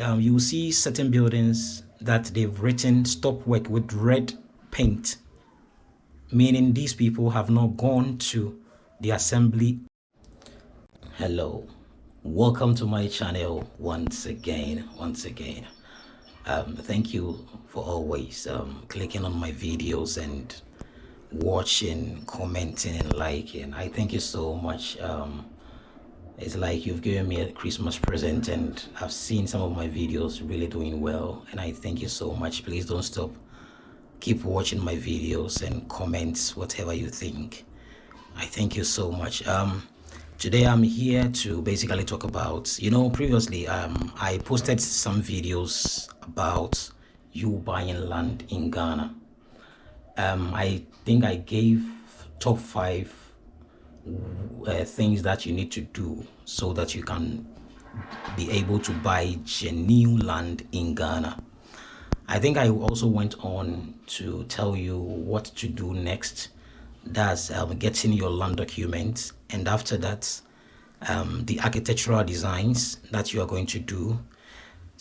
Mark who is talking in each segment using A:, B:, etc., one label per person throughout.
A: um, you will see certain buildings that they've written stop work with red paint, meaning these people have not gone to the assembly. Hello, welcome to my channel once again, once again. Um, thank you for always um, clicking on my videos and watching, commenting and liking. I thank you so much. Um, it's like you've given me a Christmas present and I've seen some of my videos really doing well and I thank you so much. Please don't stop. Keep watching my videos and comments whatever you think. I thank you so much. Um, today I'm here to basically talk about, you know, previously um, I posted some videos about you buying land in Ghana. Um, I think I gave top five uh, things that you need to do so that you can be able to buy genuine land in Ghana. I think I also went on to tell you what to do next. That's um, getting your land documents and after that um, the architectural designs that you are going to do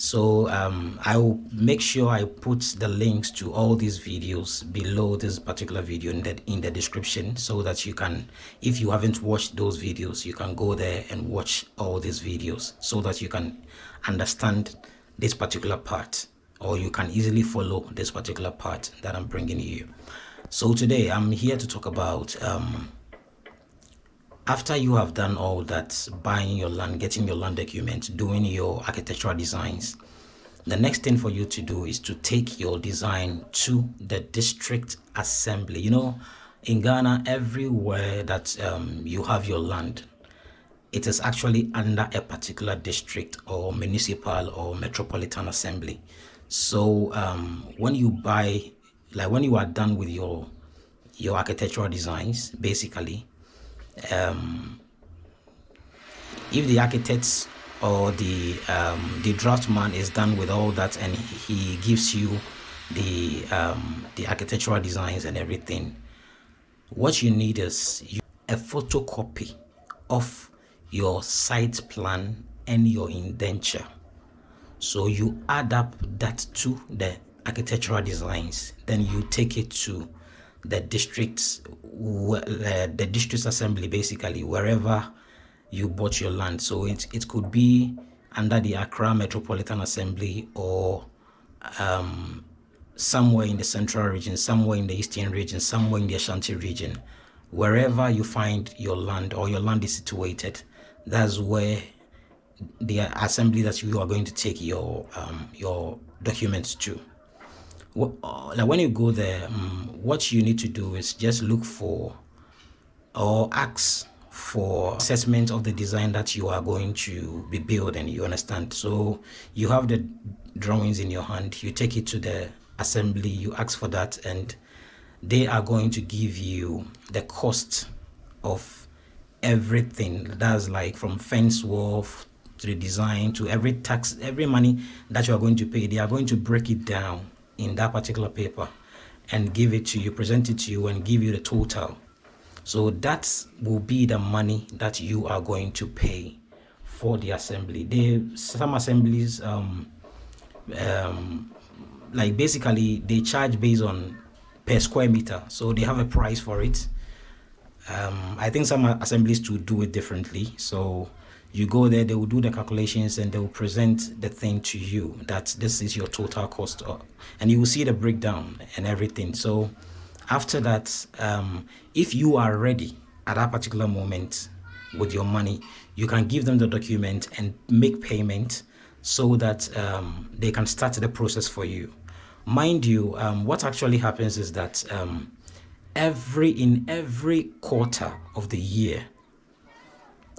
A: so um, I will make sure I put the links to all these videos below this particular video in the, in the description so that you can, if you haven't watched those videos, you can go there and watch all these videos so that you can understand this particular part or you can easily follow this particular part that I'm bringing you. So today I'm here to talk about um, after you have done all that buying your land getting your land documents doing your architectural designs the next thing for you to do is to take your design to the district assembly. You know in ghana everywhere that um, you have your land it is actually under a particular district or municipal or metropolitan assembly. So um, when you buy like when you are done with your your architectural designs basically um, if the architects or the um, the draftsman is done with all that and he gives you the um, the architectural designs and everything what you need is a photocopy of your site plan and your indenture. So you add up that to the architectural designs then you take it to the districts the district assembly basically wherever you bought your land. So it, it could be under the Accra Metropolitan Assembly or um, somewhere in the central region somewhere in the eastern region somewhere in the Ashanti region. Wherever you find your land or your land is situated that's where the assembly that you are going to take your um, your documents to like when you go there um, what you need to do is just look for or ask for assessment of the design that you are going to be building you understand. So you have the drawings in your hand you take it to the assembly you ask for that and they are going to give you the cost of everything. That's like from fence wall to the design to every tax every money that you are going to pay they are going to break it down in that particular paper and give it to you, present it to you and give you the total. So that will be the money that you are going to pay for the assembly. They some assemblies um, um, like basically they charge based on per square meter. So they have a price for it. Um, I think some assemblies to do it differently. So you go there they will do the calculations and they will present the thing to you. That this is your total cost and you will see the breakdown and everything. So after that um, if you are ready at that particular moment with your money you can give them the document and make payment so that um, they can start the process for you. Mind you um, what actually happens is that um, every in every quarter of the year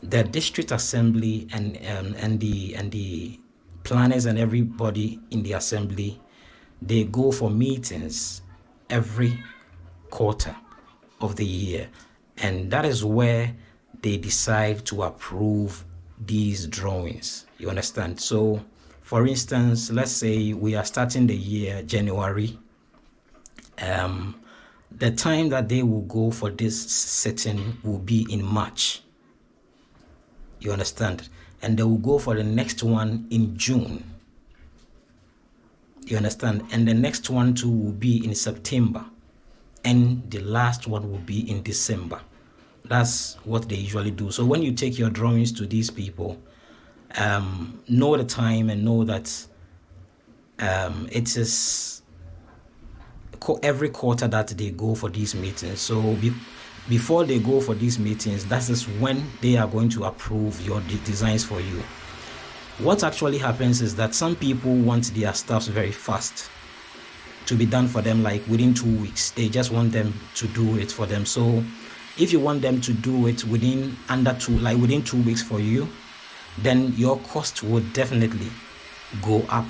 A: the district assembly and um, and the and the planners and everybody in the assembly they go for meetings every quarter of the year. And that is where they decide to approve these drawings. You understand? So for instance let's say we are starting the year january um, the time that they will go for this setting will be in march you understand? And they will go for the next one in June. you understand? And the next one too will be in september. And the last one will be in december. That's what they usually do. So when you take your drawings to these people um, know the time and know that um, it is every quarter that they go for these meetings. So be, before they go for these meetings that is when they are going to approve your de designs for you. What actually happens is that some people want their stuffs very fast to be done for them like within two weeks. They just want them to do it for them. So if you want them to do it within under two like within two weeks for you then your cost would definitely go up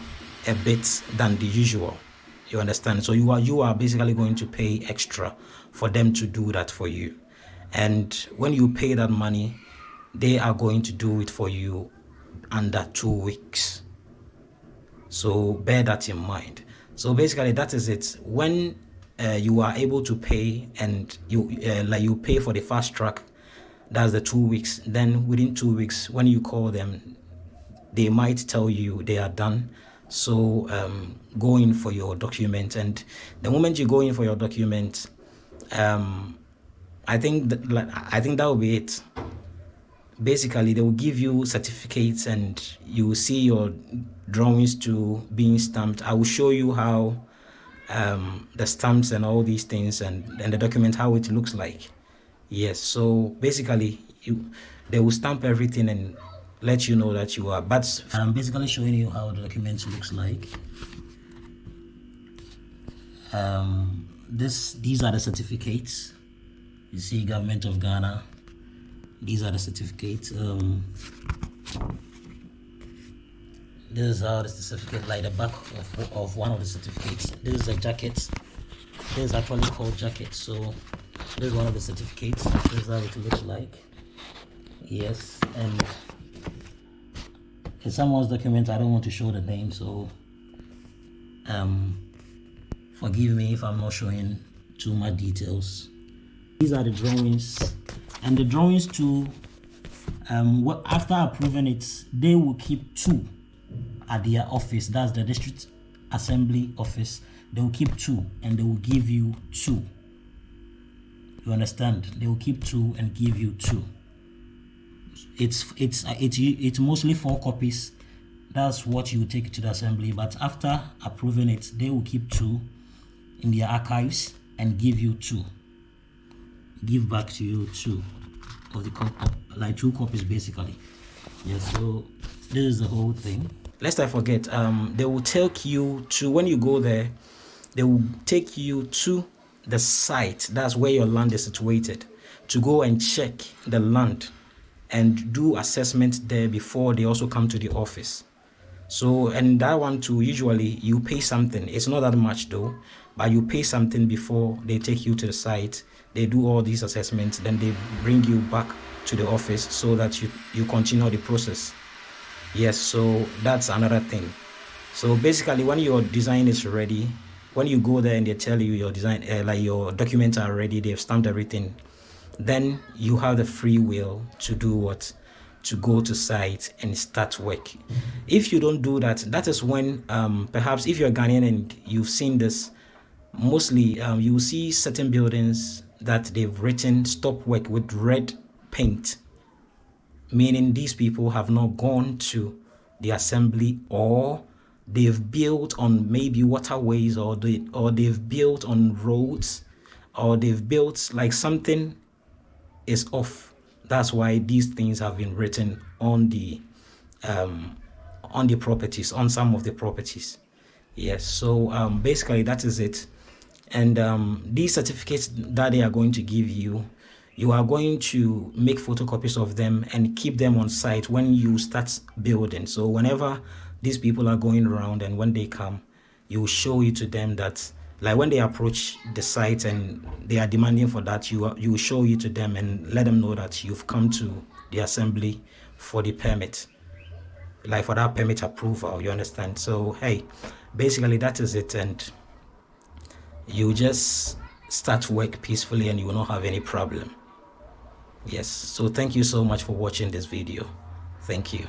A: a bit than the usual you understand? So you are you are basically going to pay extra for them to do that for you. And when you pay that money they are going to do it for you under two weeks. So bear that in mind. So basically that is it. When uh, you are able to pay and you uh, like you pay for the fast track that's the two weeks. Then within two weeks when you call them they might tell you they are done so um, go in for your document and the moment you go in for your document um, i think that, i think that will be it. Basically they will give you certificates and you will see your drawings to being stamped. I will show you how um, the stamps and all these things and, and the document how it looks like. Yes so basically you they will stamp everything and let you know that you are. But i'm basically showing you how the document looks like. Um, this these are the certificates. You see government of ghana these are the certificates um, this is how the certificate like the back of, of one of the certificates. This is a jacket. This is actually called jacket. So this is one of the certificates. This is how it looks like. Yes and in someone's document i don't want to show the name so um forgive me if i'm not showing too much details. These are the drawings. And the drawings too um what after approving it they will keep two at their office. That's the district assembly office. They will keep two and they will give you two. You understand? They will keep two and give you two it's it's it's it's mostly four copies. That's what you take to the assembly but after approving it they will keep two in their archives and give you two. Give back to you two of the like two copies basically. Yes so this is the whole thing. Lest i forget um they will take you to when you go there they will take you to the site. That's where your land is situated to go and check the land and do assessment there before they also come to the office. So and that one too usually you pay something. It's not that much though but you pay something before they take you to the site. They do all these assessments then they bring you back to the office so that you you continue the process. Yes so that's another thing. So basically when your design is ready when you go there and they tell you your design uh, like your documents are ready they've stamped everything then you have the free will to do what? To go to site and start work. If you don't do that that is when um, perhaps if you're Ghanaian and you've seen this mostly um, you see certain buildings that they've written stop work with red paint meaning these people have not gone to the assembly or they've built on maybe waterways or they or they've built on roads or they've built like something is off. That's why these things have been written on the um on the properties on some of the properties. Yes so um basically that is it. And um these certificates that they are going to give you you are going to make photocopies of them and keep them on site when you start building. So whenever these people are going around and when they come you show it to them that like when they approach the site and they are demanding for that you you show it to them and let them know that you've come to the assembly for the permit. Like for that permit approval you understand? So hey basically that is it and you just start work peacefully and you will not have any problem. Yes. So thank you so much for watching this video. Thank you